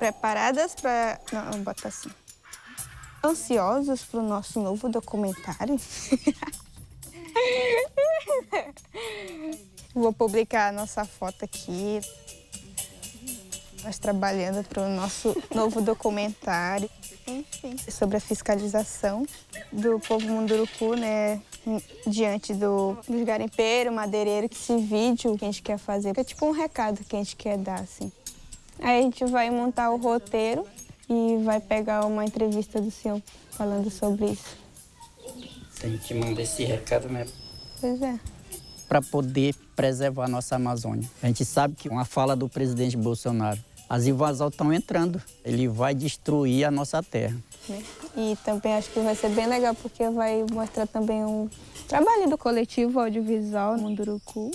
Preparadas para... Não, bota assim. Ansiosos para o nosso novo documentário? Vou publicar a nossa foto aqui. Nós trabalhando para o nosso novo documentário. Enfim, sobre a fiscalização do povo Munduruku, né? Diante do, dos garimpeiros, madeireiro, que esse vídeo que a gente quer fazer. É tipo um recado que a gente quer dar, assim. Aí a gente vai montar o roteiro e vai pegar uma entrevista do senhor falando sobre isso. A gente manda esse recado mesmo. Pois é. Para poder preservar a nossa Amazônia. A gente sabe que uma fala do presidente Bolsonaro, as invasões estão entrando, ele vai destruir a nossa terra. E também acho que vai ser bem legal porque vai mostrar também um trabalho do coletivo audiovisual Munduruku.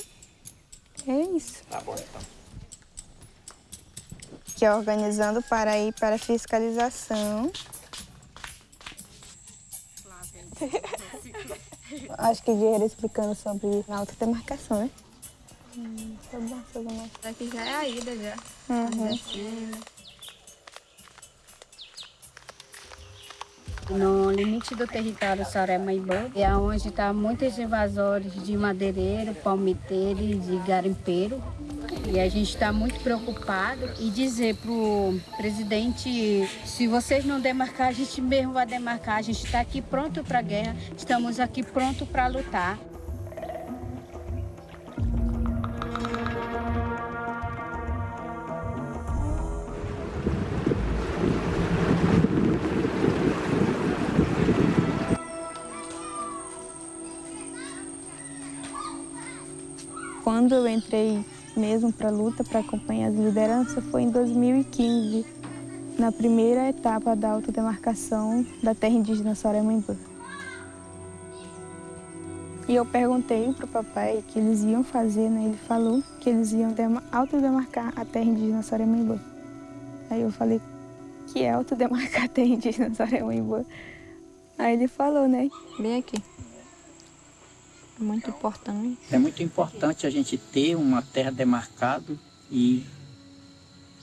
É isso. Tá bom, então. Que é organizando para ir para fiscalização. Acho que Guerreiro explicando sobre a autodemarcação, né? Hum, tá bom, tá bom. Aqui já é a ida já. Uhum. No limite do território Soré-Maibã é onde está muitos invasores de madeireiro, palmiteiro e de garimpeiro. E a gente está muito preocupado e dizer para o presidente, se vocês não demarcar, a gente mesmo vai demarcar. A gente está aqui pronto para a guerra, estamos aqui pronto para lutar. Quando eu entrei mesmo para a luta, para acompanhar as lideranças, foi em 2015, na primeira etapa da autodemarcação da terra indígena Soremambã. E eu perguntei para o papai o que eles iam fazer, né? Ele falou que eles iam autodemarcar a terra indígena Soremambã. Aí eu falei, que é autodemarcar a terra indígena Soremambã? Aí ele falou, né? Bem aqui. É muito importante. É muito importante a gente ter uma terra demarcada e,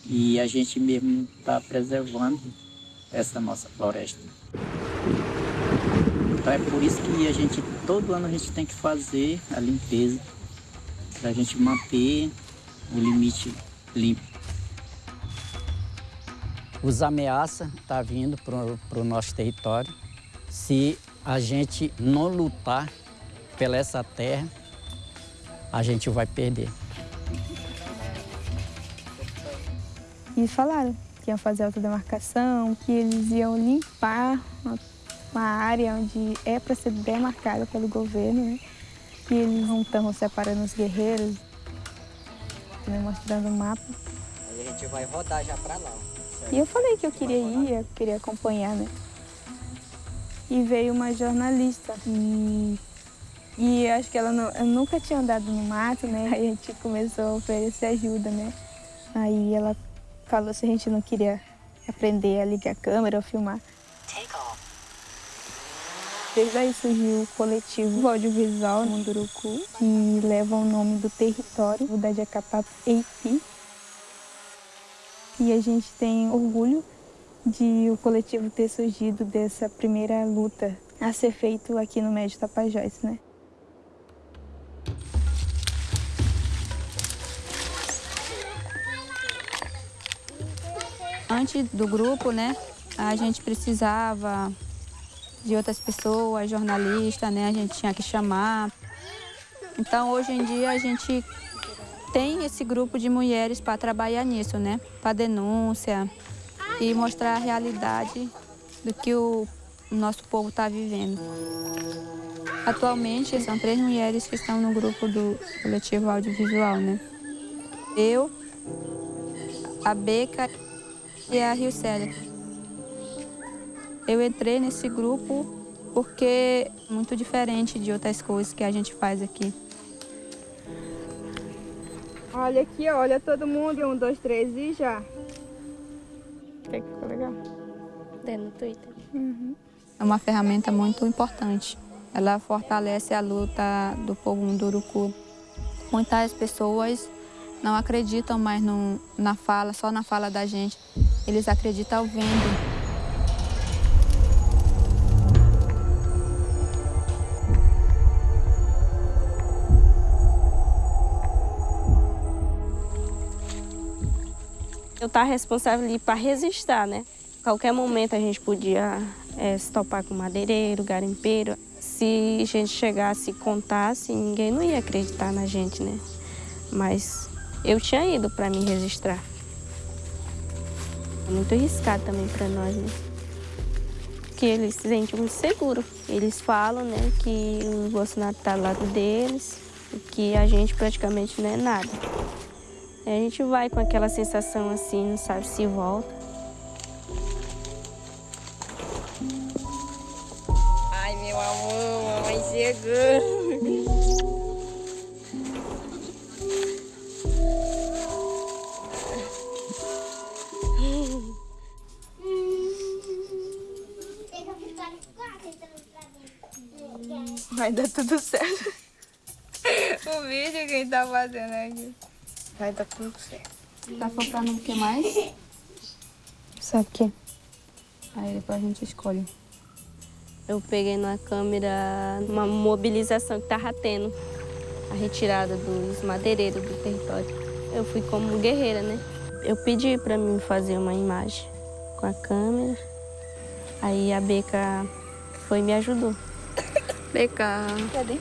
e a gente mesmo está preservando essa nossa floresta. Então é por isso que a gente, todo ano a gente tem que fazer a limpeza, para a gente manter o limite limpo. Os ameaças estão tá vindo para o nosso território. Se a gente não lutar pela essa terra, a gente vai perder. E falaram que iam fazer autodemarcação, que eles iam limpar uma área onde é para ser demarcada pelo governo, né? Que eles não estão separando os guerreiros, né? mostrando o mapa. Aí a gente vai rodar já para lá. E eu falei que eu queria ir, eu queria acompanhar, né? E veio uma jornalista e e acho que ela não, eu nunca tinha andado no mato, né? Aí a gente começou a oferecer ajuda, né? Aí ela falou se a gente não queria aprender a ligar a câmera ou filmar. Desde aí surgiu o coletivo audiovisual Munduruku, que leva o nome do território da Jacapá Eipi. E a gente tem orgulho de o coletivo ter surgido dessa primeira luta a ser feito aqui no Médio Tapajós, né? Antes do grupo, né, a gente precisava de outras pessoas, jornalistas, né, a gente tinha que chamar. Então, hoje em dia, a gente tem esse grupo de mulheres para trabalhar nisso, né, para denúncia e mostrar a realidade do que o nosso povo está vivendo. Atualmente, são três mulheres que estão no grupo do coletivo audiovisual, né? Eu, a Beca e a Rio Célia. Eu entrei nesse grupo porque é muito diferente de outras coisas que a gente faz aqui. Olha aqui, olha todo mundo. Um, dois, três e já. Que ficou legal. Tem no Twitter. Uhum. É uma ferramenta muito importante. Ela fortalece a luta do povo munduruku. Muitas pessoas não acreditam mais no, na fala, só na fala da gente. Eles acreditam vendo. Eu estava responsável ali para resistir, né? Qualquer momento a gente podia é, se topar com madeireiro, garimpeiro. Se a gente chegasse e contasse, ninguém não ia acreditar na gente, né? Mas eu tinha ido para me registrar. Muito arriscado também para nós, né? Que eles se sentem muito seguros. Eles falam, né, que o Bolsonaro está do lado deles e que a gente praticamente não é nada. A gente vai com aquela sensação assim, não sabe se volta. Ai, meu amor, mamãe chegou. Vai dar tudo certo. o vídeo quem tá fazendo aqui. Vai dar tudo certo. Tá faltando o que mais? Sabe o quê? Aí depois a gente escolhe. Eu peguei na câmera uma mobilização que estava tendo, a retirada dos madeireiros do território. Eu fui como guerreira, né? Eu pedi para mim fazer uma imagem com a câmera, aí a Beca foi e me ajudou. Beca, Cadê? o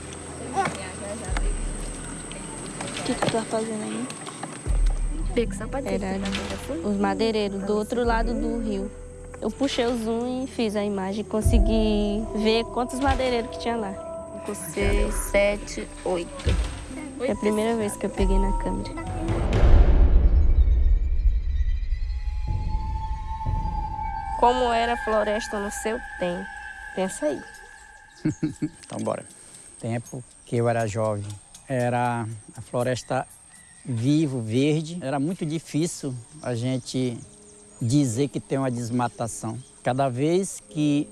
que, que tu tá fazendo aí? Beca, só pode Era os madeireiros do outro lado do rio. Eu puxei o zoom e fiz a imagem, consegui ver quantos madeireiros que tinha lá. Cinco, seis, sete, oito. É a primeira vez que eu peguei na câmera. Como era a floresta no seu tempo? Pensa aí. Então, bora. Tempo que eu era jovem, era a floresta vivo, verde. Era muito difícil a gente dizer que tem uma desmatação. Cada vez que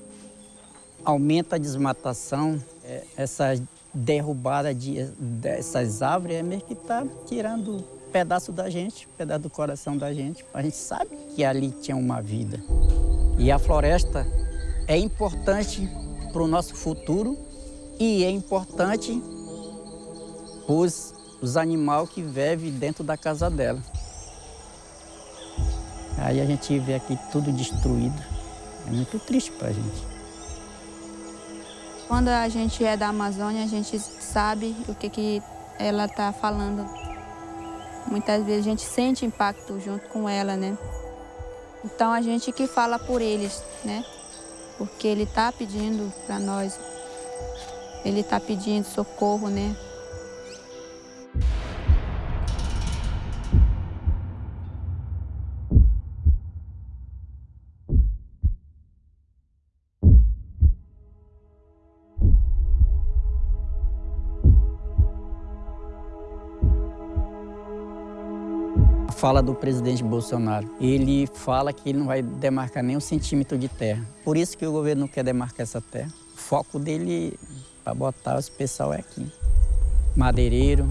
aumenta a desmatação, é, essa derrubada de, dessas árvores é mesmo que está tirando pedaço da gente, pedaço do coração da gente. A gente sabe que ali tinha uma vida. E a floresta é importante para o nosso futuro e é importante os, os animais que vivem dentro da casa dela. Aí a gente vê aqui tudo destruído. É muito triste para a gente. Quando a gente é da Amazônia, a gente sabe o que, que ela está falando. Muitas vezes a gente sente impacto junto com ela, né? Então a gente que fala por eles, né? Porque ele está pedindo para nós, ele está pedindo socorro, né? Fala do presidente Bolsonaro. Ele fala que ele não vai demarcar nem um centímetro de terra. Por isso que o governo não quer demarcar essa terra. O foco dele para botar os pessoal é aqui. Madeireiro,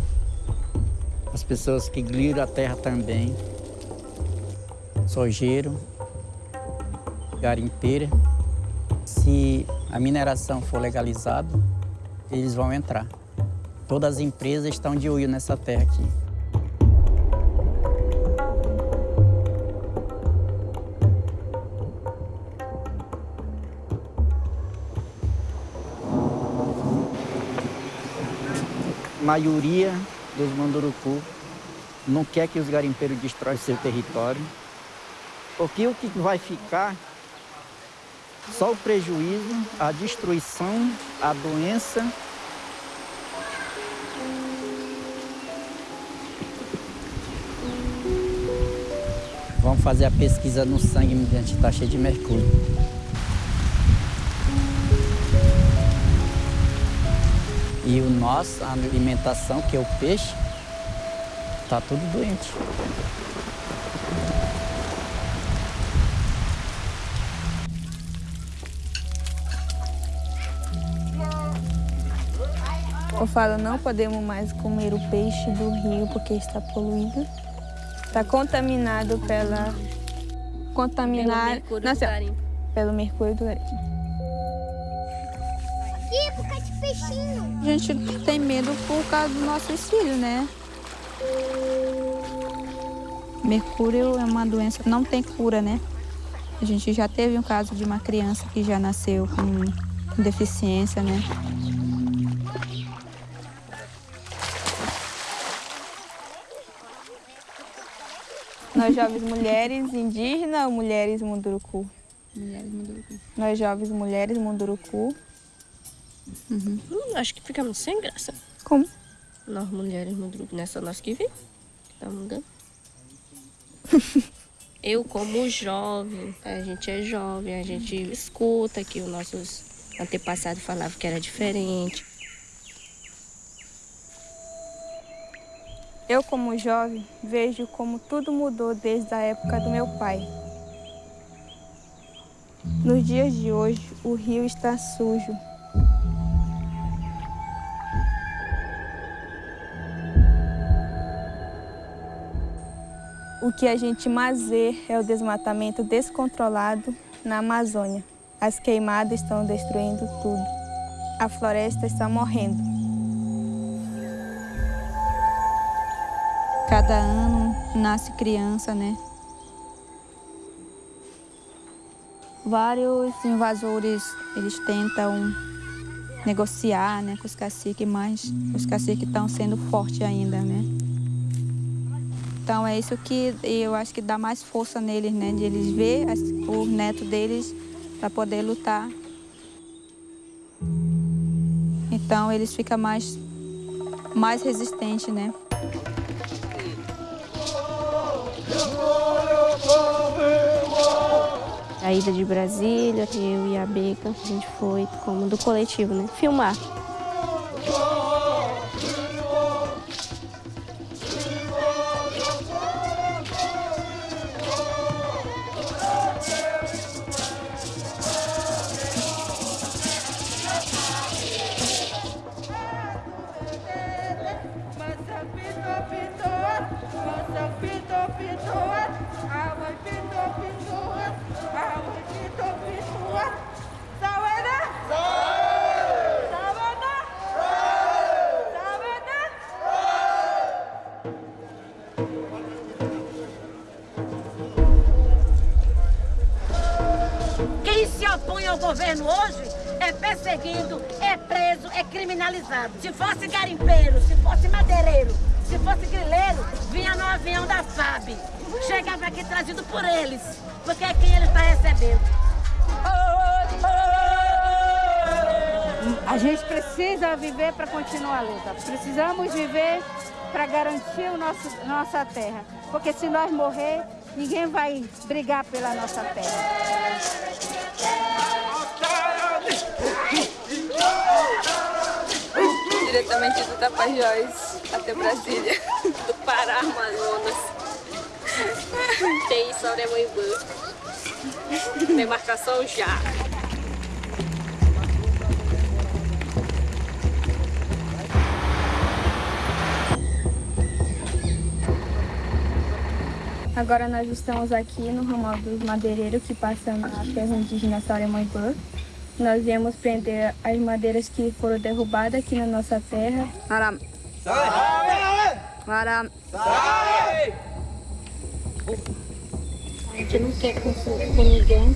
as pessoas que gliram a terra também, sojeiro, garimpeira. Se a mineração for legalizada, eles vão entrar. Todas as empresas estão de olho nessa terra aqui. Maioria dos Mandurucu não quer que os garimpeiros destroem seu território, porque o que vai ficar só o prejuízo, a destruição, a doença. Vamos fazer a pesquisa no sangue, gente está cheio de mercúrio. E o nosso, a alimentação, que é o peixe, está tudo doente. Eu falo, não podemos mais comer o peixe do rio porque está poluído. Está contaminado pela contaminaram. Pelo mercúrio do garimpo. pelo mercúrio do garimpo. A gente tem medo por causa dos nossos filhos, né? Mercúrio é uma doença que não tem cura, né? A gente já teve um caso de uma criança que já nasceu com, com deficiência, né? Nós jovens mulheres indígenas ou mulheres munduruku? Mulheres Munduruku. Nós jovens mulheres munduruku. Hum, acho que ficamos sem graça. Como? Nós mulheres no grupo, não é só nós que vimos. Tá mudando. Eu, como jovem, a gente é jovem, a gente escuta que os nossos antepassados falavam que era diferente. Eu, como jovem, vejo como tudo mudou desde a época do meu pai. Nos dias de hoje, o rio está sujo. O que a gente mais vê é o desmatamento descontrolado na Amazônia. As queimadas estão destruindo tudo. A floresta está morrendo. Cada ano nasce criança, né? Vários invasores, eles tentam negociar né, com os caciques, mas os caciques estão sendo fortes ainda, né? Então é isso que eu acho que dá mais força neles, né? De eles ver o neto deles para poder lutar. Então eles ficam mais, mais resistentes, né? A ida de Brasília, eu e a Beca, a gente foi como do coletivo, né? Filmar. Se fosse garimpeiro, se fosse madeireiro, se fosse grileiro, vinha no avião da FAB. Chegava aqui trazido por eles, porque é quem ele está recebendo. A gente precisa viver para continuar a luta. Precisamos viver para garantir o nosso, nossa terra. Porque se nós morrer, ninguém vai brigar pela nossa terra. Diretamente do Tapajós até Brasília, do Pará, Amazonas. Tem Soremoimbu. Demarcação já. Agora nós estamos aqui no ramal dos madeireiros que passa na terra indígena Saremoibã. Nós viemos prender as madeiras que foram derrubadas aqui na nossa terra. Aram. Aram. A gente não quer conflito com ninguém.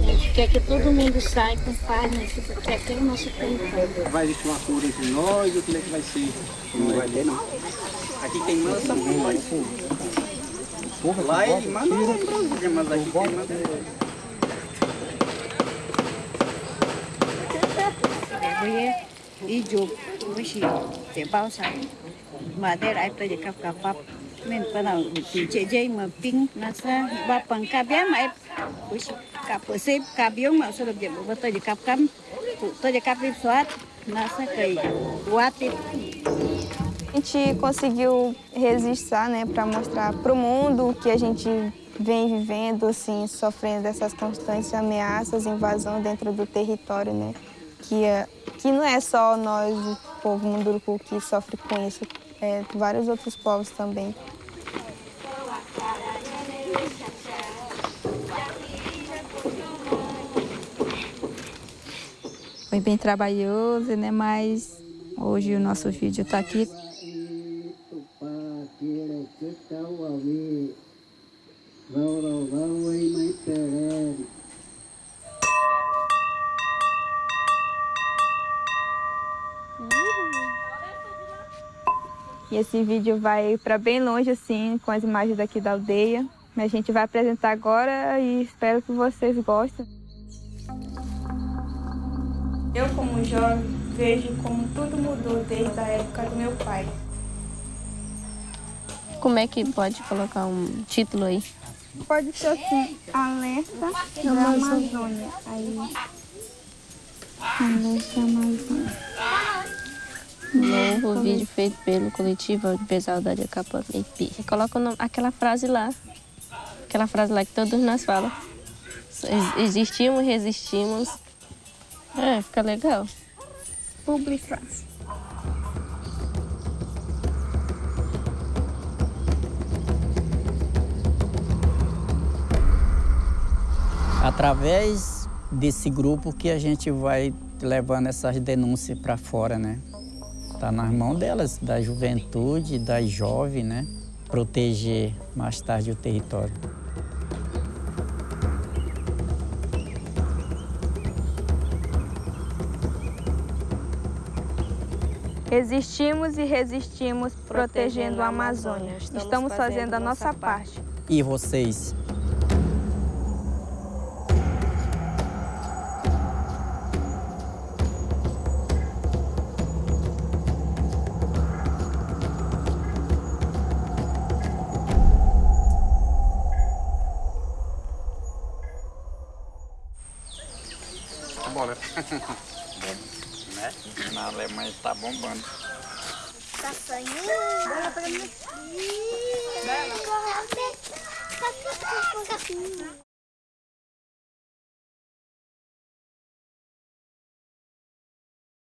A gente quer que todo mundo saia com paz, né? Que quer ter o nosso território. vai existir uma cura entre nós ou como é que vai ser? Não vai ter, não. Aqui quem manda essa porra. Lá ele manda lá em Brasília, mas aqui quem manda Bởi ý chụp với chị để bao sản mà đây lại tôi cặp cặp cặp mình bắt đầu chỉ ba bằng cà bé mà em với cặp ở xếp cà biếng mà số được điểm của tôi cặp cắm. Tôi cặp đi soát nó sẽ A gente conseguiu registrar, né, para mostrar para o mundo que a gente vem vivendo, assim, sofrendo dessas constantes ameaças, invasão dentro do território, né, que, que não é só nós, o povo Munduruku, que sofre com isso, é, vários outros povos também. Foi bem trabalhoso, né? Mas hoje o nosso vídeo está aqui. Esse vídeo vai para bem longe, assim, com as imagens daqui da aldeia. A gente vai apresentar agora e espero que vocês gostem. Eu, como jovem, vejo como tudo mudou desde a época do meu pai. Como é que pode colocar um título aí? Pode ser assim, alerta da Amazônia. Aí. Alerta Amazônia. Novo vídeo feito pelo coletivo de pesada de capa IP. Coloca o nome- aquela frase lá. Aquela frase lá que todos nós falamos. Ex- Existimos, resistimos. É, fica legal. Publicar. Através desse grupo que a gente vai levando essas denúncias para fora, né? Tá nas mãos delas, da juventude, das jovens, né? Proteger mais tarde o território. Existimos e resistimos protegendo a Amazônia. Estamos fazendo a nossa parte. E vocês? Bombando. Tá saindo. Bora pra mim. Bora.